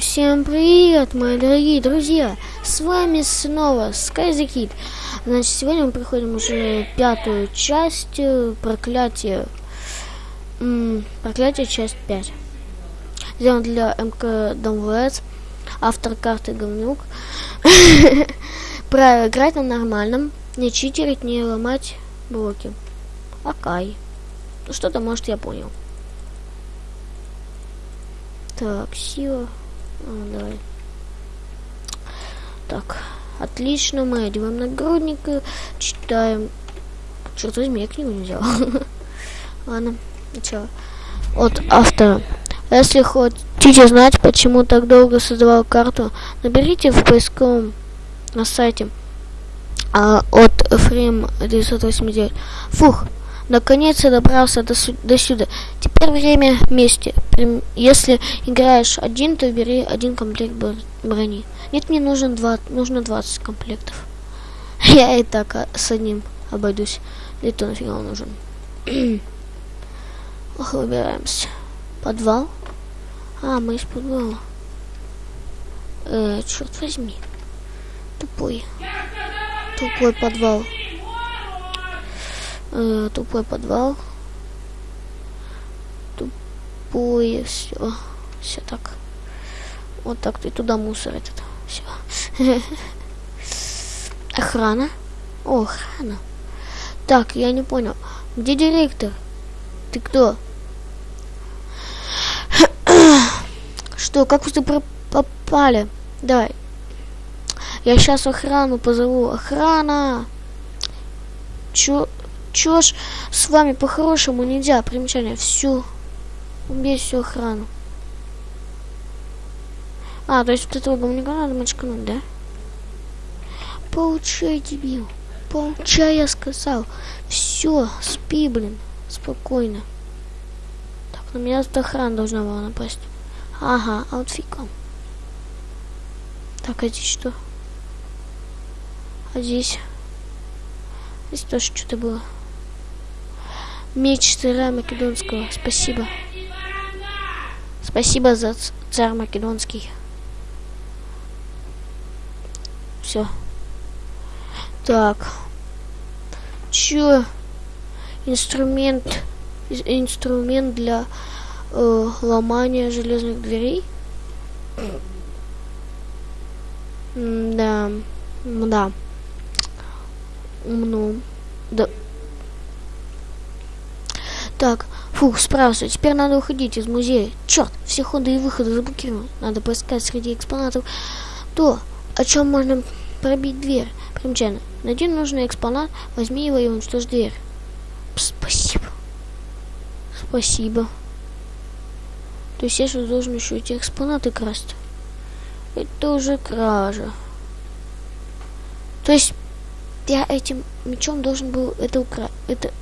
Всем привет, мои дорогие друзья! С вами снова Sky. Значит, сегодня мы приходим уже пятую часть э, проклятия. Проклятие часть 5. Сделан для МК Домвец. Автор карты говнюк. Правило играть на нормальном. Не читерить, не ломать блоки. Ну что-то, может, я понял. Так, сила. А, давай. Так, отлично, мы одеваем нагрудник, читаем. Черт возьми, я книгу не взял. Ладно, начало. От автора. Если хотите знать, почему так долго создавал карту, наберите в поисковом на сайте а, от Frame 989. Фух, Наконец я добрался до, до сюда. Теперь время вместе. Если играешь один, то бери один комплект брони. Нет, мне нужен два, нужно 20 комплектов. Я и так а, с одним обойдусь. Да и то нафига он нужен. Ох, выбираемся. Подвал? А, мы из подвала. Э, черт возьми. Тупой. Тупой подвал э, тупой подвал. Тупое все. Все так. Вот так ты туда мусор этот. Все. Охрана. О, охрана. Так, я не понял. Где директор? Ты кто? Что, как вы туда попали? Давай. Я сейчас охрану позову. Охрана! Чё? Чё ж с вами по-хорошему нельзя? Примечание. Всю. Убей всю охрану. А, то есть вот этого говнюка надо мочкануть, да? Получай, дебил. Получай, я сказал. Все, спи, блин. Спокойно. Так, на меня тут охрана должна была напасть. Ага, аутфиком. Так, а здесь что? А здесь? Здесь тоже что-то было. Меч царя Македонского. Спасибо. Спасибо за царь Македонский. Все. Так. Чё? Инструмент. Инструмент для э, ломания железных дверей. да. Да. Ну. Да. Так, фух, справился. Теперь надо уходить из музея. Черт, все ходы и выходы заблокированы. Надо поискать среди экспонатов то, о чем можно пробить дверь. Примечательно. Найди нужный экспонат, возьми его и уничтожь дверь. Спасибо. Спасибо. То есть я сейчас должен еще эти экспонаты красть. Это уже кража. То есть я этим мечом должен был это украсть. Это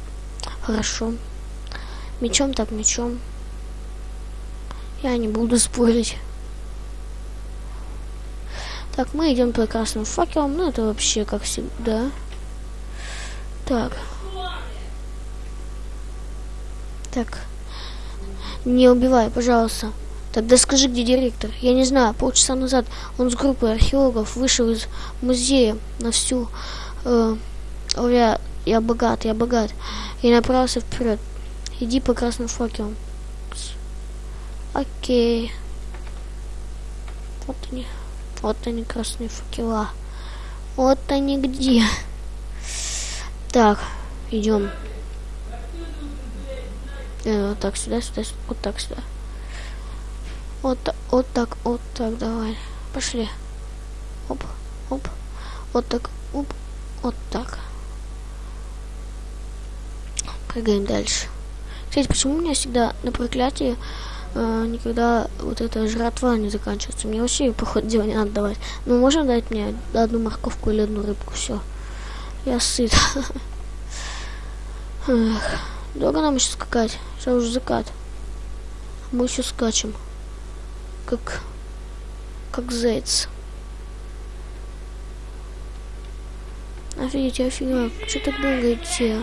хорошо. Мечом так мечом. Я не буду спорить. Так, мы идем по красным факелам. Ну, это вообще как всегда. Так. Так. Не убивай, пожалуйста. Тогда скажи, где директор. Я не знаю, полчаса назад он с группой археологов вышел из музея на всю... Э, я, я богат, я богат. И направился вперед. Иди по красным факелам. Окей. Вот они. Вот они, красные факела. Вот они где. Так, идем. Э, вот так сюда, сюда, сюда, вот так сюда. Вот, вот так, вот так, давай. Пошли. Оп, оп. Вот так, оп, вот так. Прыгаем дальше. Кстати, почему у меня всегда на проклятии э, никогда вот эта жратва не заканчивается? Мне вообще, по ходу не надо давать. Ну, можно дать мне одну морковку или одну рыбку, все. Я сыт. Долго нам еще скакать? Сейчас уже закат. Мы еще скачем. Как... Как заяц. Офигеть, офигеть, что так долго идти,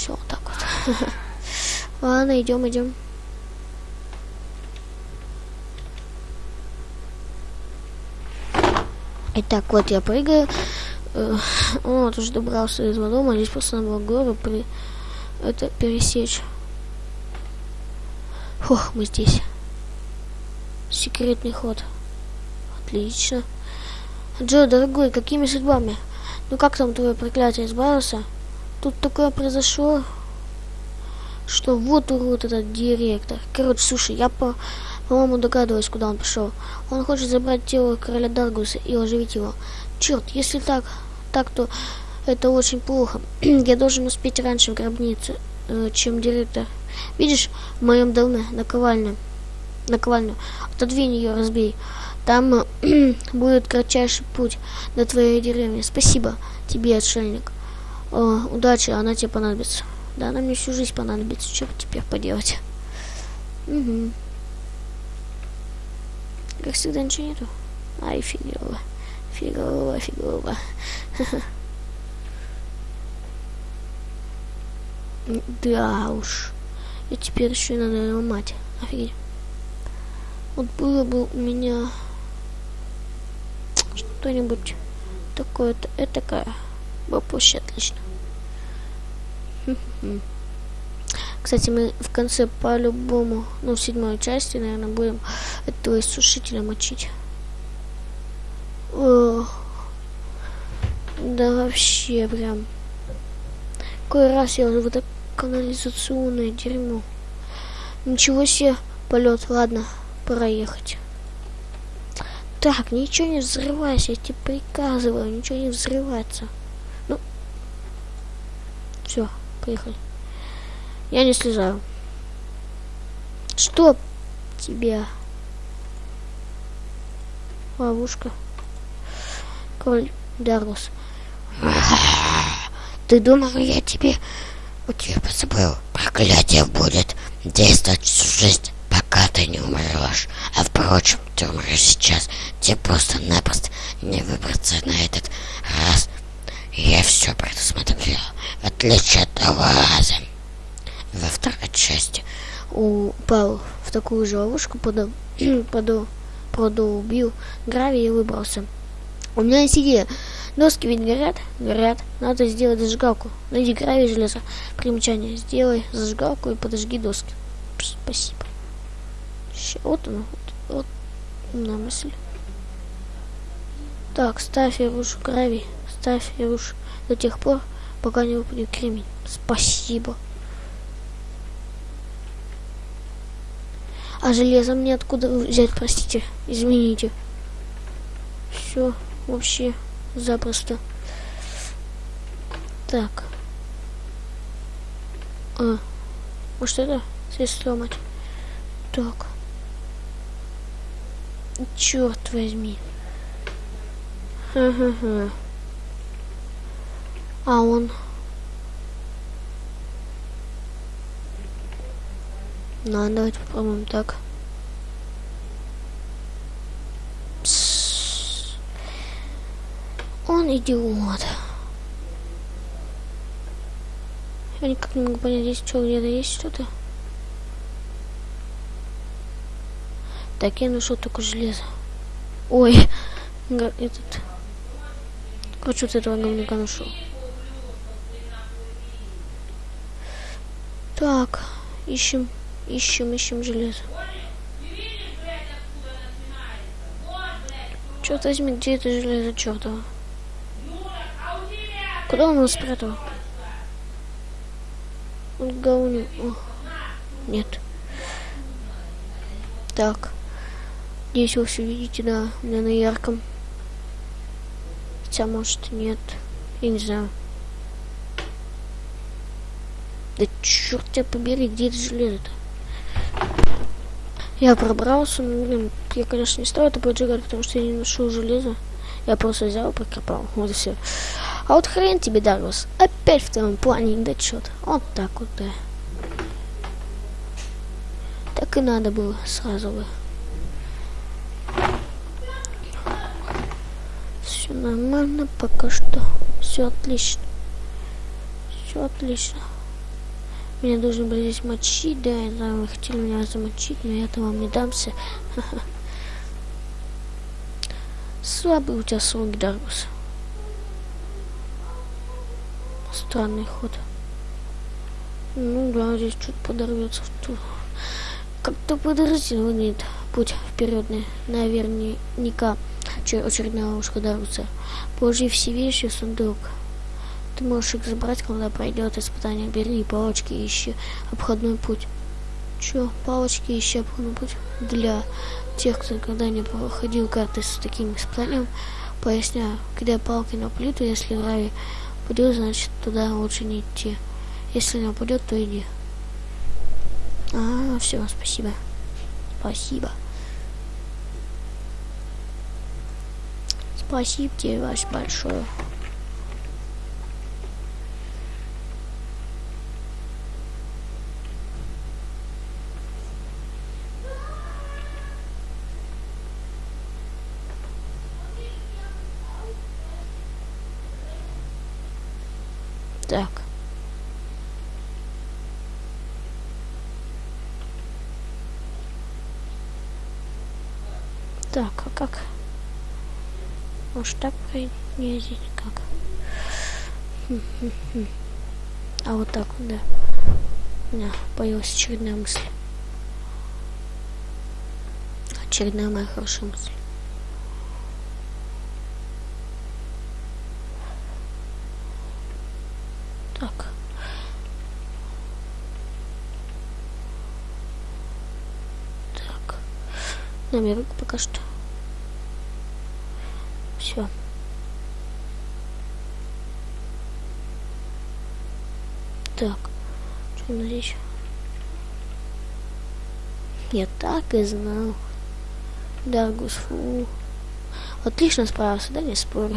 все вот так вот. Ладно, идем, идем. Итак, вот я прыгаю. Э, вот уже добрался до дома. Здесь просто надо было горы при... это пересечь. Фух, мы здесь. Секретный ход. Отлично. Джо, дорогой, какими судьбами? Ну как там твое проклятие избавился? Тут такое произошло, что вот урод этот директор. Короче, слушай, я по по-моему, догадываюсь, куда он пошел. Он хочет забрать тело короля Даргуса и оживить его. Черт, если так, так то это очень плохо. Я должен успеть раньше в гробнице, э, чем директор. Видишь, в моем доме наковальня. Наковальню. Отодвинь ее, разбей. Там э, будет кратчайший путь до твоей деревни. Спасибо тебе, отшельник. О, удачи, она тебе понадобится. Да, она мне всю жизнь понадобится. Что теперь поделать? Угу. Как всегда ничего нету. Ай, фигово. Фигово, фигово. Да уж. И теперь еще надо его мать. Офигеть. Вот было бы у меня что-нибудь такое-то, этакое, было вообще отлично. Кстати, мы в конце по-любому, ну, в седьмой части, наверное, будем этого иссушителя мочить. О, да вообще прям. Какой раз я уже в это канализационное дерьмо. Ничего себе полет. Ладно, пора ехать. Так, ничего не взрывайся, я тебе приказываю, ничего не взрывается. Все, поехали. Я не слезаю. Что тебе? Ловушка. Король Дарус. Ты думал, я тебе... У тебя позабыл. Проклятие будет действовать всю жизнь, пока ты не умрешь. А впрочем, ты умрешь сейчас. Тебе просто-напросто не выбраться на этот раз. Я все предусмотрел, в отличие от того во второй части упал в такую же ловушку, подо, подо, продолбил гравий и выбрался. У меня есть идея. Доски ведь горят? Горят. Надо сделать зажигалку. Найди гравий железо. Примечание. Сделай зажигалку и подожги доски. Спасибо. Ща, вот оно. Вот, вот на мысль. Так, ставь и рушу гравий. Ставь рушу до тех пор, пока не выпадет кремень. Спасибо. А железо мне откуда взять, простите, извините. Все, вообще запросто. Так. А, может это здесь сломать? Так. Черт возьми. Ха-ха-ха. А он Ну, давайте попробуем так. Он идиот. Я никак не могу понять, здесь что, где-то есть что-то. Так, я нашел только железо. Ой, этот... Короче, вот этого говнюка нашел. Так, ищем Ищем, ищем железо. Черт возьми, где это железо чертово? Куда он его спрятал? Он гауню. О, нет. Так. Здесь вы все видите, да, на ярком. Хотя, может, нет. Я не знаю. Да черт тебя побери, где это железо-то? Я пробрался, ну, блин, я, конечно, не стал это поджигать, потому что я не нашел железо. Я просто взял и прокопал, вот и все. А вот хрен тебе, Даглас, опять в твоем плане недочет. Вот так вот, да. Так и надо было сразу бы. Все нормально пока что. Все отлично. Все отлично. Меня должны были здесь мочить, да, знаю, вы хотели меня замочить, но я-то вам не дамся. Слабый у тебя срок, Даргус. Странный ход. Ну да, здесь что-то подорвется. Как-то выглядит путь вперед, наверняка очередная ушка Даруса. Положи все вещи в сундук. Ты можешь их забрать, когда пройдет испытание. Бери палочки и ищи обходной путь. Чё, палочки ищи обходной путь? Для тех, кто никогда не проходил карты с таким испытанием, поясняю, кидай палки на плиту, если гравий упадет, значит туда лучше не идти. Если не упадет, то иди. А, все, спасибо. Спасибо. Спасибо тебе ваш большое. Так. Так, а как? Может так проездить? Как? А вот так да. У меня появилась очередная мысль. Очередная моя хорошая мысль. Так. Так. Намерок пока что. Все. Так. Что у нас здесь? Я так и знал. Даргус, фу. Отлично справился, да, не спорю.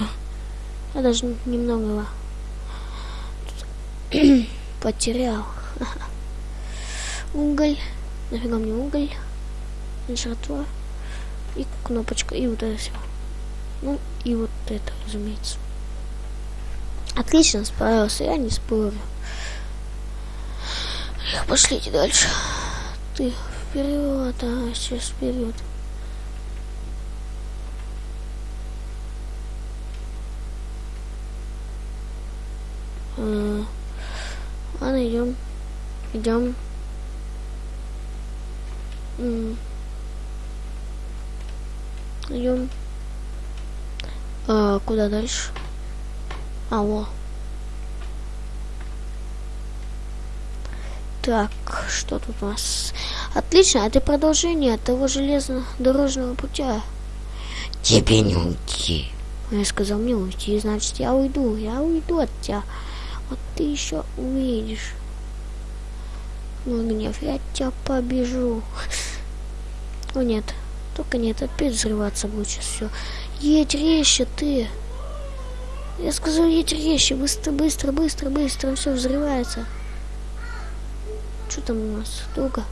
Я даже немного потерял. Уголь. Нафига мне уголь? Жратва. И кнопочка. И вот это все. Ну, и вот это, разумеется. Отлично справился, я не спорю. Эх, пошлите дальше. Ты вперед, а сейчас вперед. А, ладно, идем. Идем. Идем. А, куда дальше? А, во. Так, что тут у нас? Отлично, это продолжение того железнодорожного путя. Тебе не уйти. Я сказал мне уйти, значит я уйду, я уйду от тебя. Вот ты еще увидишь. Мой гнев, я тебя побежу. О нет, только нет, опять взрываться будет сейчас все. Едь резче ты. Я сказал, едь резче, быстро, быстро, быстро, быстро, все взрывается. Что там у нас? Долго?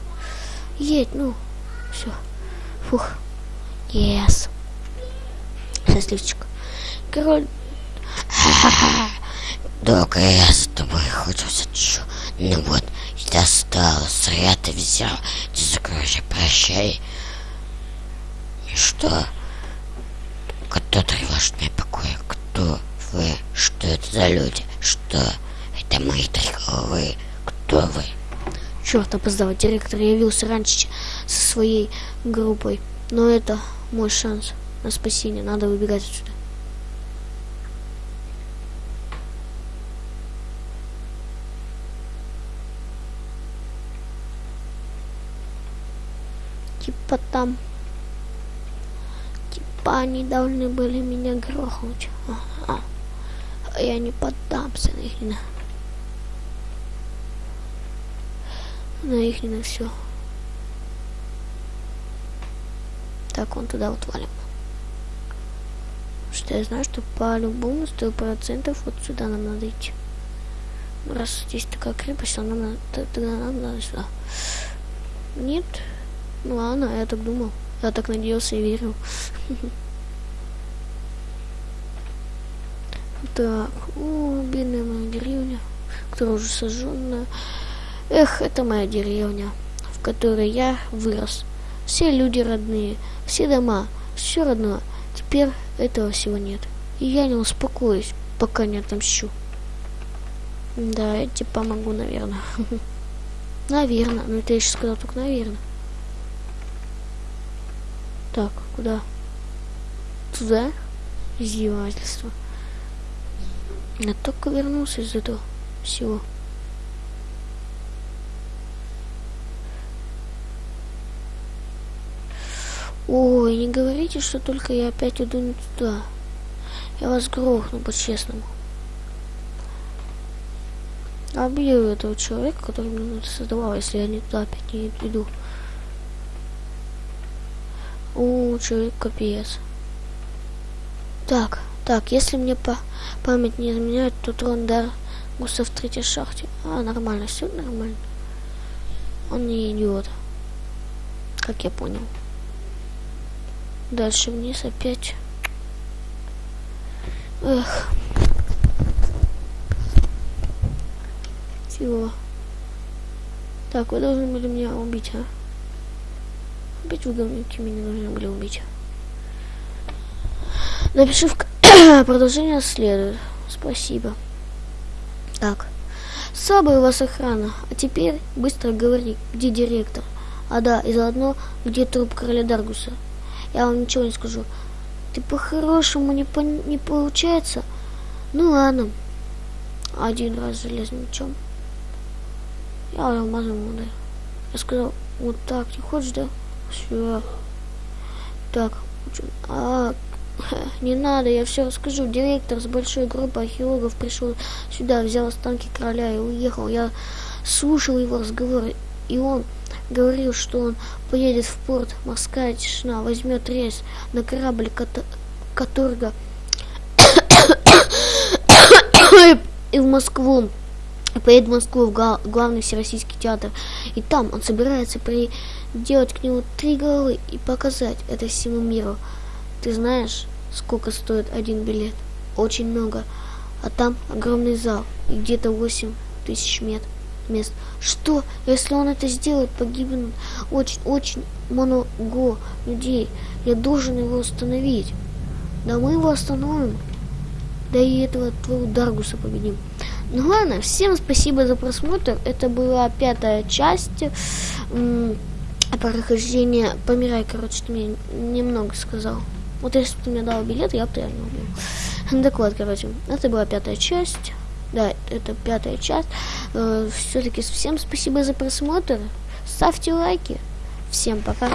Едь, ну. Все. Фух. Yes. Счастливчик. Король. Долго я с тобой охотился, чё. Ну вот, достал, зря ты взял. Ты закройся, прощай. Что? Кто тревожит мне покоя? Кто вы? Что это за люди? Что? Это мои торговые. Кто вы? Черт, опоздал. Директор явился раньше со своей группой. Но это мой шанс на спасение. Надо выбегать отсюда. Типа там они должны были меня грохнуть. А я не поддамся на их на... На их на все. Так, он туда вот валим. Что я знаю, что по-любому сто процентов вот сюда нам надо идти. Раз здесь такая крепость, нам надо, тогда нам надо сюда. Нет? Ну ладно, я так думал. Я так надеялся и верил. Так, о, бедная моя деревня, которая уже сожженная. Эх, это моя деревня, в которой я вырос. Все люди родные, все дома, все родное. Теперь этого всего нет. И я не успокоюсь, пока не отомщу. Да, я тебе помогу, наверное. Наверное. Ну, ты еще сказал только наверное. Так, куда? Туда? Издевательство. Я только вернулся из этого всего. Ой, не говорите, что только я опять иду не туда. Я вас грохну по-честному. Убью этого человека, который мне создавал, если я не туда опять не иду. У, человек капец. Так, так, если мне по память не изменяет, то трон гуса в третьей шахте. А, нормально, все нормально. Он не идиот. Как я понял. Дальше вниз опять. Эх. Всего. Так, вы должны были меня убить, а? Говнюки меня должны были убить. Напиши в продолжение следует. Спасибо. Так. Слабая у вас охрана. А теперь быстро говори, где директор. А да, и заодно, где труп короля Даргуса. Я вам ничего не скажу. Ты по-хорошему не, по не получается? Ну ладно. Один раз железным мечом. Я алмазом ударил. Я сказал, вот так, ты хочешь, да? Все. Так, а, не надо, я все расскажу. Директор с большой группой археологов пришел сюда, взял останки короля и уехал. Я слушал его разговор, и он говорил, что он поедет в порт, морская тишина, возьмет рейс на корабль, которого и в Москву. Поедет в Москву в главный всероссийский театр. И там он собирается приделать к нему три головы и показать это всему миру. Ты знаешь, сколько стоит один билет? Очень много. А там огромный зал и где-то 8 тысяч метров мест. Что, если он это сделает, погибнут очень-очень много людей. Я должен его остановить. Да мы его остановим. Да и этого твоего Даргуса победим. Ну ладно, всем спасибо за просмотр. Это была пятая часть прохождения. Помирай, короче, ты мне немного сказал. Вот если бы ты мне дал билет, я бы реально убил. Так вот, короче, это была пятая часть. Да, это пятая часть. Э, Все-таки всем спасибо за просмотр. Ставьте лайки. Всем пока.